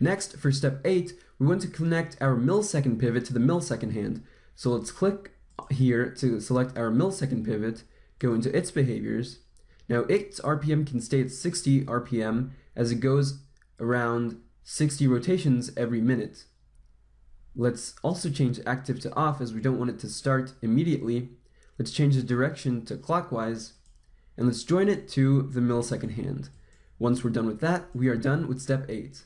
Next, for step 8, we want to connect our millisecond pivot to the millisecond hand. So let's click here to select our millisecond pivot, go into its behaviors. Now its RPM can stay at 60 RPM as it goes around 60 rotations every minute. Let's also change active to off as we don't want it to start immediately. Let's change the direction to clockwise and let's join it to the millisecond hand. Once we're done with that, we are done with step 8.